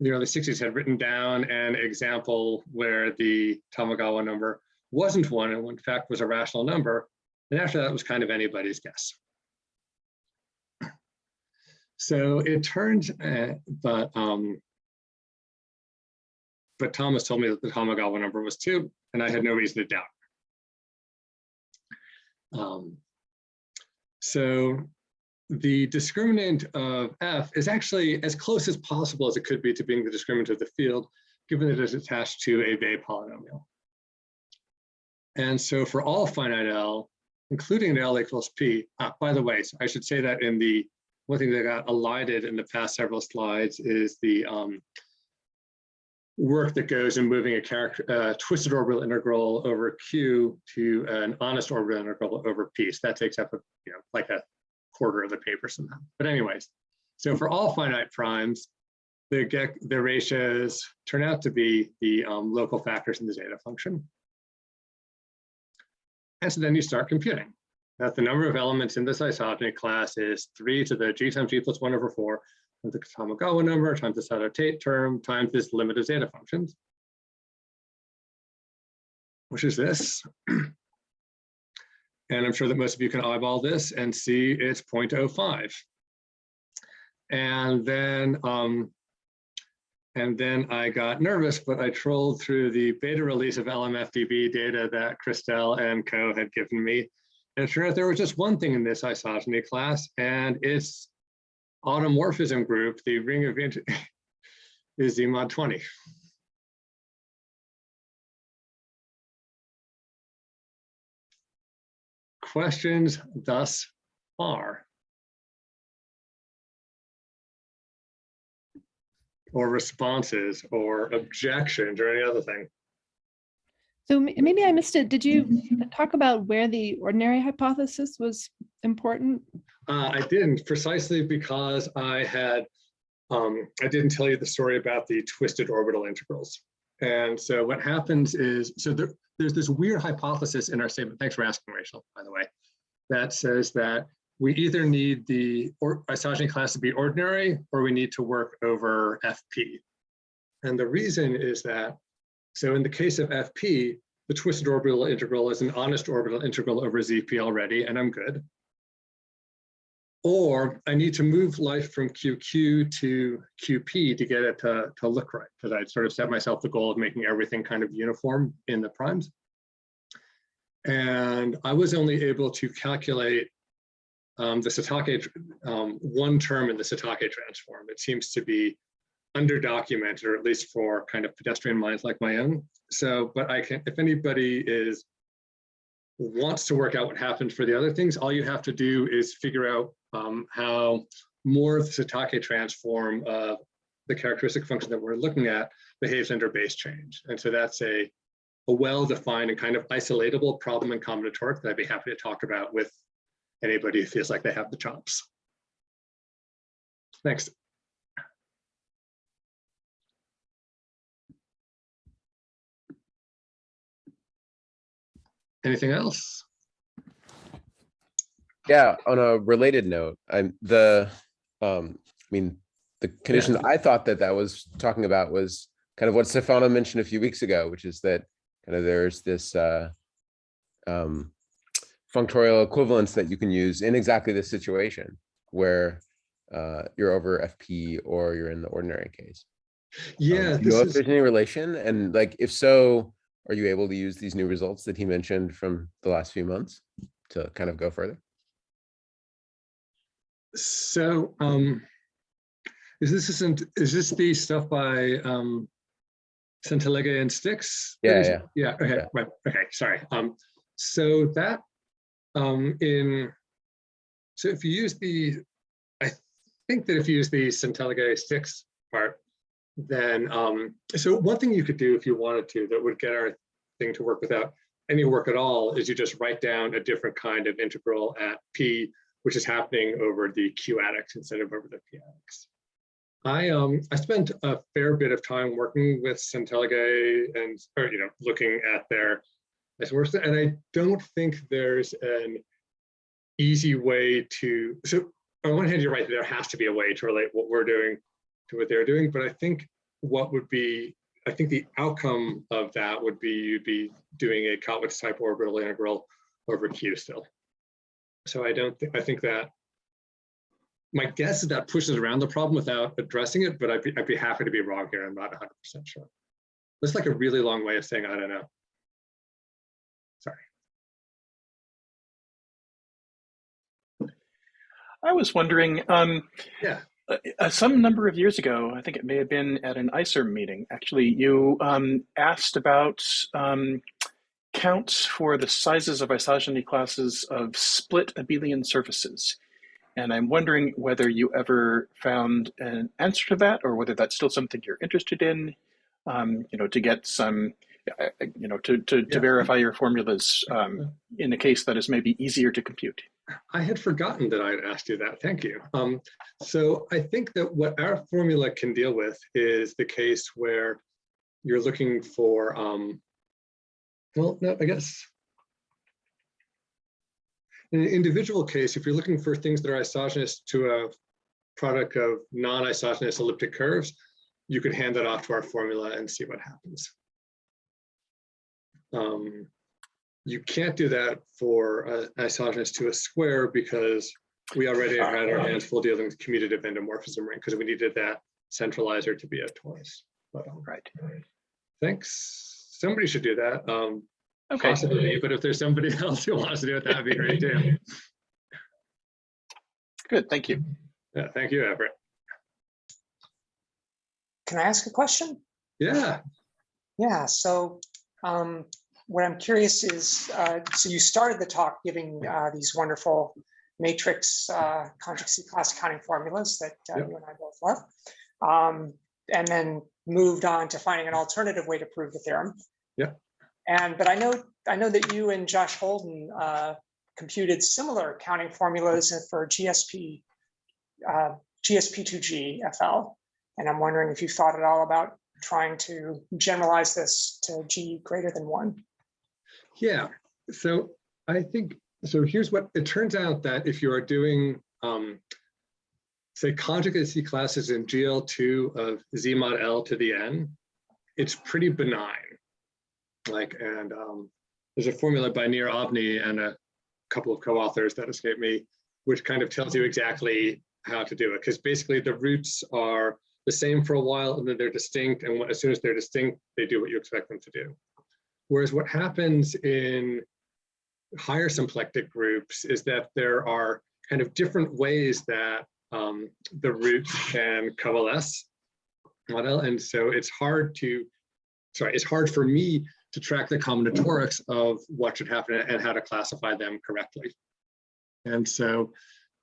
in the early 60s had written down an example where the Tamagawa number wasn't one and in fact was a rational number. And after that was kind of anybody's guess. So it turned, uh, but um, but Thomas told me that the Tamagawa number was two, and I had no reason to doubt. Um, so the discriminant of f is actually as close as possible as it could be to being the discriminant of the field, given that it is attached to a Weil polynomial. And so for all finite L, including the L equals P, uh, by the way, so I should say that in the one thing that got elided in the past several slides is the um, work that goes in moving a character, uh, twisted orbital integral over Q to an honest orbital integral over P. So that takes up a, you know, like a quarter of the paper somehow. But anyways, so for all finite primes, the get the ratios turn out to be the um, local factors in the zeta function. And so then you start computing that the number of elements in this isogeny class is 3 to the g times g plus 1 over 4 of the Tamagawa number times the Sato Tate term times this limit of zeta functions, which is this. and I'm sure that most of you can eyeball this and see it's 0.05. And then um, and then I got nervous, but I trolled through the beta release of LMFDB data that Christelle and co had given me. And sure out there was just one thing in this isogeny class, and its automorphism group, the ring of is the mod 20. Questions thus far? Or responses or objections or any other thing. So maybe I missed it. Did you talk about where the ordinary hypothesis was important? Uh, I didn't precisely because I had, um, I didn't tell you the story about the twisted orbital integrals. And so what happens is, so there, there's this weird hypothesis in our statement, thanks for asking Rachel, by the way, that says that we either need the or, isogeny class to be ordinary or we need to work over FP. And the reason is that, so in the case of FP, the twisted orbital integral is an honest orbital integral over ZP already, and I'm good. or I need to move life from QQ to QP to get it to, to look right, because I'd sort of set myself the goal of making everything kind of uniform in the primes. And I was only able to calculate um, the Satake, um, one term in the Satake transform. It seems to be underdocumented, or at least for kind of pedestrian minds like my own. So, but I can, if anybody is wants to work out what happened for the other things, all you have to do is figure out um, how more of the Satake transform of the characteristic function that we're looking at behaves under base change. And so that's a, a well-defined and kind of isolatable problem in combinatoric that I'd be happy to talk about with anybody who feels like they have the chops. Next. Anything else? Yeah, on a related note, I'm the, um, I mean, the condition I thought that that was talking about was kind of what Stefano mentioned a few weeks ago, which is that kind of there's this uh, um, functorial equivalence that you can use in exactly this situation where uh, you're over FP or you're in the ordinary case. Um, Yeah, do you know this if is, there's any relation? And like, if so, are you able to use these new results that he mentioned from the last few months to kind of go further? so, um, is this isn't, is this the stuff by, um, Centeleghe and Stix? Yeah, is- yeah. Yeah, okay, Yeah. right, okay, sorry. Um, so that, um, in, so if you use the, I think that if you use the Centeleghe Stix part, then, um, so one thing you could do if you wanted to, that would get our thing to work without any work at all, is you just write down a different kind of integral at P, which is happening over the Q adics instead of over the P adics. I um I spent a fair bit of time working with Centeleghe and or you know looking at their and I don't think there's an easy way to so on one hand you're right there has to be a way to relate what we're doing to what they're doing but I think what would be I think the outcome of that would be you'd be doing a Kottwitz type orbital integral over Q still. So I don't think I think that my guess is that pushes around the problem without addressing it, but I'd be, I'd be happy to be wrong here. I'm not 100% sure. That's like a really long way of saying I don't know. I was wondering, um, Yeah. uh, uh, some number of years ago, I think it may have been at an ICERM meeting, actually, you um, asked about um, counts for the sizes of isogeny classes of split abelian surfaces. And I'm wondering whether you ever found an answer to that or whether that's still something you're interested in, um, you know, to get some, uh, uh, you know, to, to, to Yeah. verify your formulas um, in a case that is maybe easier to compute. I had forgotten that I had asked you that. Thank you. Um, so I think that what our formula can deal with is the case where you're looking for, um, well, no, I guess. In an individual case, if you're looking for things that are isogenous to a product of non-isogenous elliptic curves, you could hand that off to our formula and see what happens. Um, you can't do that for uh, isogenous to a square because we already had our hands full dealing with commutative endomorphism ring because we needed that centralizer to be a torus. But um, Right. thanks. Somebody should do that. Um, Okay. possibly me, but if there's somebody else who wants to do it, that'd be great too. Good. Thank you. Yeah, thank you, Everett. Can I ask a question? Yeah, Yeah, so um, what I'm curious is, uh, so you started the talk giving uh, these wonderful matrix uh, conjugacy class accounting formulas that uh, Yep. you and I both love. Um, and then moved on to finding an alternative way to prove the theorem. Yep. And, but I know, I know that you and Josh Holden uh, computed similar accounting formulas for GSP, uh, GSP2G FL. And I'm wondering if you thought at all about trying to generalize this to G greater than one. Yeah. So I think, so here's what, it turns out that if you are doing, um, say conjugacy classes in GL2 of Z mod L to the N, it's pretty benign. Like, and um, there's a formula by Nir Avni and a couple of co-authors that escape me which kind of tells you exactly how to do it. Because basically the roots are the same for a while and then they're distinct. And as soon as they're distinct, they do what you expect them to do. Whereas what happens in higher symplectic groups is that there are kind of different ways that um, the roots can coalesce model. And so it's hard to, sorry, it's hard for me to track the combinatorics of what should happen and how to classify them correctly. And so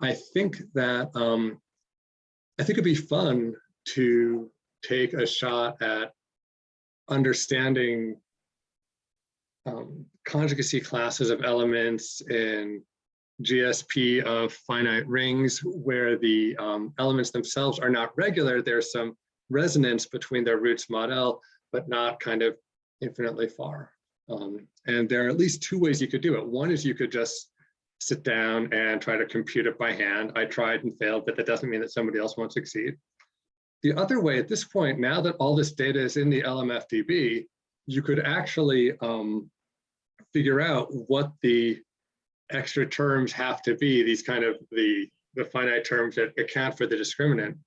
I think that, um, I think it'd be fun to take a shot at understanding um, conjugacy classes of elements in GSP of finite rings where the um, elements themselves are not regular. There's some resonance between their roots mod L, but not kind of infinitely far. Um, and there are at least two ways you could do it. One is you could just sit down and try to compute it by hand. I tried and failed, but that doesn't mean that somebody else won't succeed. The other way at this point, now that all this data is in the LMFDB, you could actually um, figure out what the extra terms have to be, these kind of the, the finite terms that account for the discriminant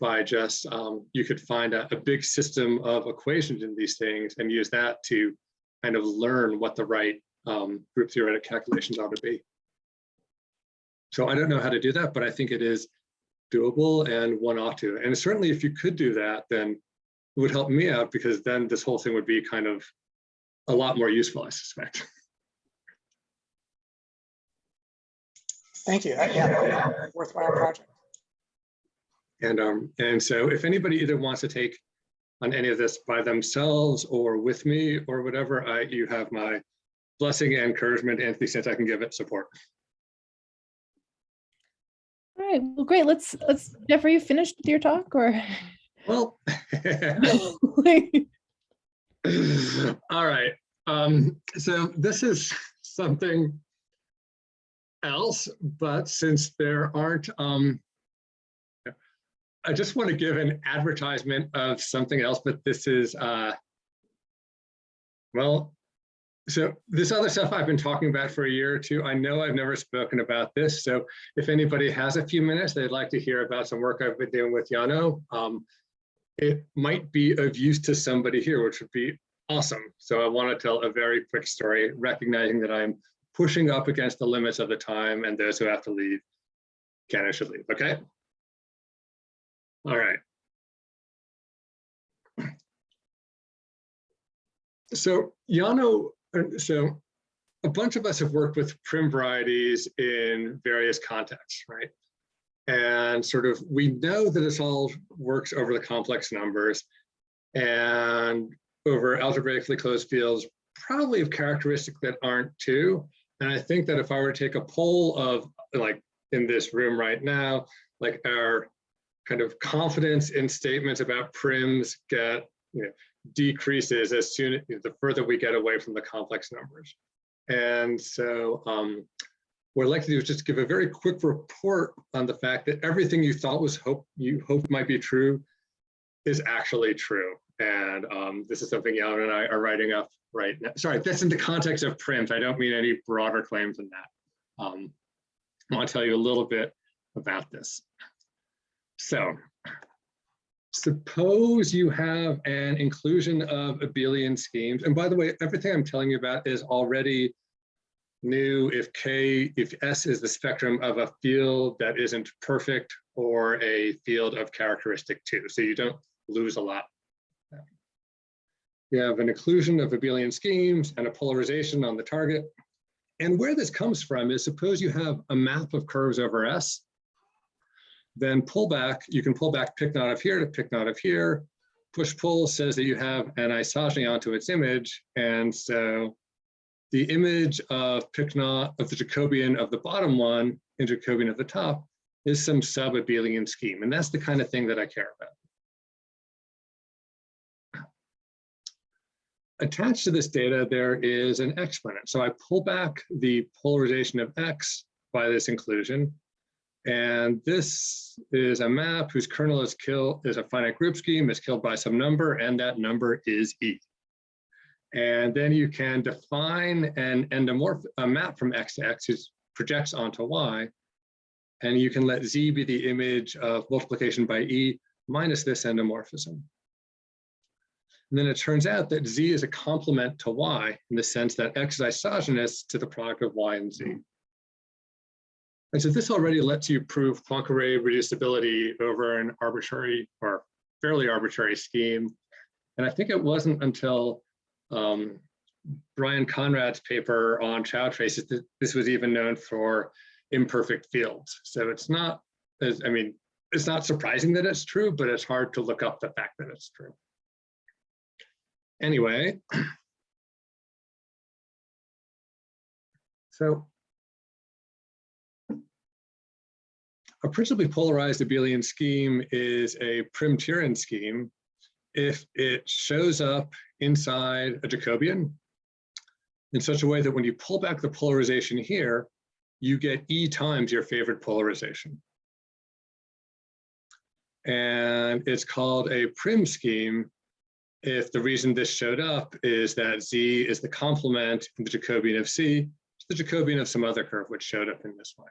by just, um, you could find a, a big system of equations in these things and use that to kind of learn what the right um, group theoretic calculations ought to be. So I don't know how to do that, but I think it is doable and one ought to. And certainly if you could do that, then it would help me out because then this whole thing would be kind of a lot more useful, I suspect. Thank you. Uh, Yeah, worthwhile project. And um, and so if anybody either wants to take on any of this by themselves or with me or whatever, I you have my blessing and encouragement and to the extent I can give it support. All right, well, great. Let's, let's, Jeff, are you finished with your talk or? Well, all right. Um, so this is something else, but since there aren't, um, I just want to give an advertisement of something else, but this is, uh, well, so this other stuff I've been talking about for a year or two, I know I've never spoken about this. So if anybody has a few minutes, they'd like to hear about some work I've been doing with Yano, um, it might be of use to somebody here, which would be awesome. So I want to tell a very quick story, recognizing that I'm pushing up against the limits of the time and those who have to leave can and should leave, okay? All right. So Yano, uh, so a bunch of us have worked with Prym varieties in various contexts, right? And sort of, we know that this all works over the complex numbers and over algebraically closed fields, probably of characteristics that aren't too. And I think that if I were to take a poll of like in this room right now, like our kind of confidence in statements about Pryms get you know, decreases as soon the further we get away from the complex numbers. And so um, what I'd like to do is just give a very quick report on the fact that everything you thought was hope you hoped might be true is actually true. And um, this is something Alan and I are writing up right now. Sorry, that's in the context of print. I don't mean any broader claims than that. Um, I want to tell you a little bit about this. So suppose you have an inclusion of abelian schemes. And by the way, everything I'm telling you about is already new if K, if S is the spectrum of a field that isn't perfect or a field of characteristic two. So you don't lose a lot. You have an inclusion of abelian schemes and a polarization on the target. And where this comes from is suppose you have a map of curves over S, then pull back, you can pull back Pic not of here to Pic not of here. Push pull says that you have an isogeny onto its image. And so the image of pick of the Jacobian of the bottom one and Jacobian of the top is some sub-abelian scheme. And that's the kind of thing that I care about. Attached to this data, there is an exponent. So I pull back the polarization of X by this inclusion. And this is a map whose kernel is killed is a finite group scheme is killed by some number, and that number is E. And then you can define an endomorph a map from X to X which projects onto Y. And you can let Z be the image of multiplication by E minus this endomorphism. And then it turns out that Z is a complement to Y in the sense that X is isogenous to the product of Y and Z. And so this already lets you prove Poincare reducibility over an arbitrary or fairly arbitrary scheme. And I think it wasn't until um, Brian Conrad's paper on Chow traces this was even known for imperfect fields. So it's not, I mean, it's not surprising that it's true, but it's hard to look up the fact that it's true. Anyway. So a principally polarized abelian scheme is a Prym-Tyurin scheme if it shows up inside a Jacobian in such a way that when you pull back the polarization here, you get E times your favorite polarization. And it's called a Prym scheme if the reason this showed up is that Z is the complement in the Jacobian of C to the Jacobian of some other curve which showed up in this way.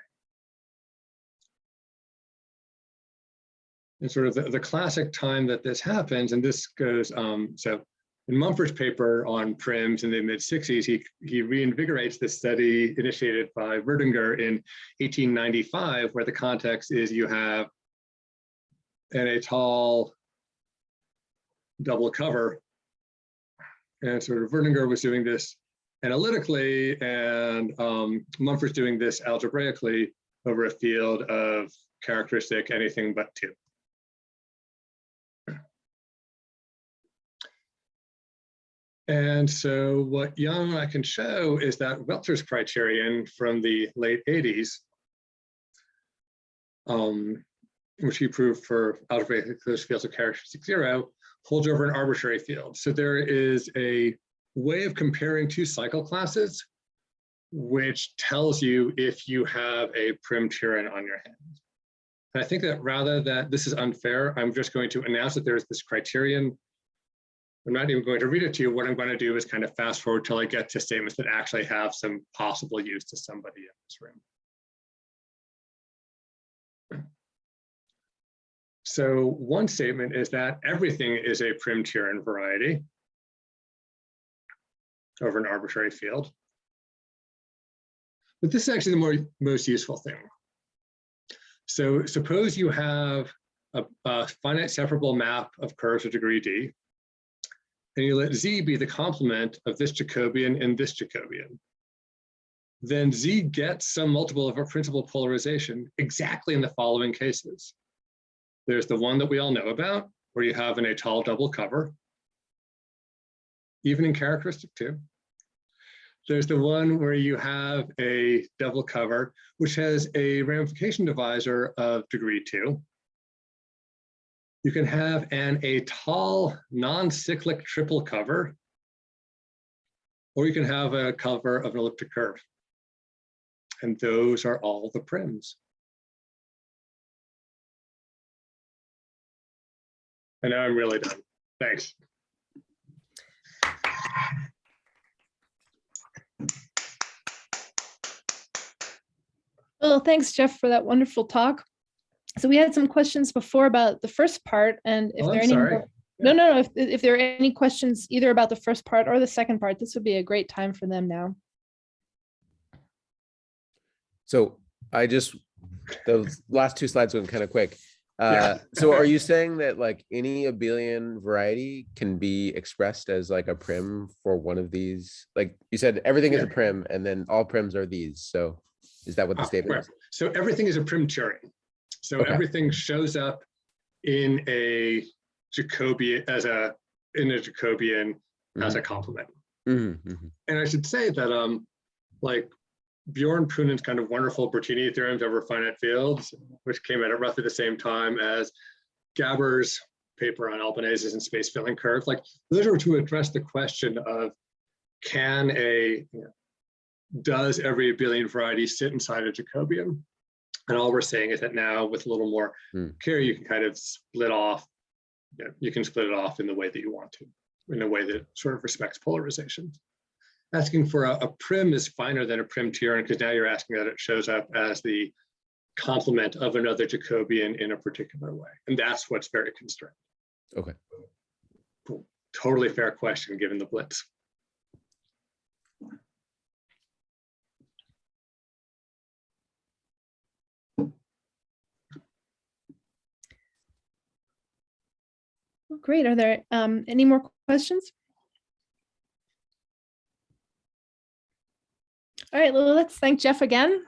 And sort of the, the classic time that this happens, and this goes, um, so in Mumford's paper on Pryms in the mid 60s, he, he reinvigorates this study initiated by Wirtinger in 1895, where the context is you have an étale double cover. And sort of Wirtinger was doing this analytically, and um, Mumford's doing this algebraically over a field of characteristic anything but two. And so what Young I can show is that Welters' criterion from the late 80s, um, which he proved for algebraic closed fields of characteristic zero, holds over an arbitrary field. So there is a way of comparing two cycle classes, which tells you if you have a Prym Tyurin on your hands. And I think that rather that this is unfair, I'm just going to announce that there's this criterion I'm not even going to read it to you. What I'm going to do is kind of fast forward till I get to statements that actually have some possible use to somebody in this room. So one statement is that everything is a Prym Tyurin variety over an arbitrary field. But this is actually the more, most useful thing. So suppose you have a, a finite separable map of curves of degree D, and you let Z be the complement of this Jacobian and this Jacobian, then Z gets some multiple of a principal polarization exactly in the following cases. There's the one that we all know about, where you have an étale double cover, even in characteristic two. There's the one where you have a double cover, which has a ramification divisor of degree two. You can have an étale non-cyclic triple cover, or you can have a cover of an elliptic curve. And those are all the Pryms. And now I'm really done. Thanks. Well, thanks, Jeff, for that wonderful talk. So we had some questions before about the first part, and if Oh, there are I'm any, no, no, no, if, if there are any questions either about the first part or the second part, this would be a great time for them now. So I just, those last two slides went kind of quick. Yeah. Uh, so are you saying that like any abelian variety can be expressed as like a Prym for one of these? Like you said, everything is a Prym and then all Pryms are these. So is that what the Ah, statement right. is? So everything is a Prym Tyurin. So Okay. everything shows up in a Jacobian as a in a Jacobian as a complement. Mhm, mhm. And I should say that um like Bjorn Poonen's kind of wonderful Bertini theorems over finite fields, which came out at roughly the same time as Gabber's paper on Albanese's and space filling curves. Like those are to address the question of can a you know, does every abelian variety sit inside a Jacobian? And all we're saying is that now with a little more Hmm. care, you can kind of split off, you, know, you can split it off in the way that you want to, in a way that sort of respects polarization. Asking for a, a Prym is finer than a Prym Tyurin because now you're asking that it shows up as the complement of another Jacobian in a particular way. And that's what's very constrained. Okay. Cool. Totally fair question, given the blitz. Well, Great. Are there um, any more questions? All right, well, let's thank Jeff again.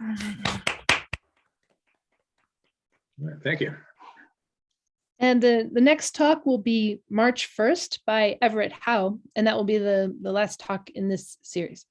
Right, Thank you. And the, the next talk will be March 1st by Everett Howe, and that will be the, the last talk in this series.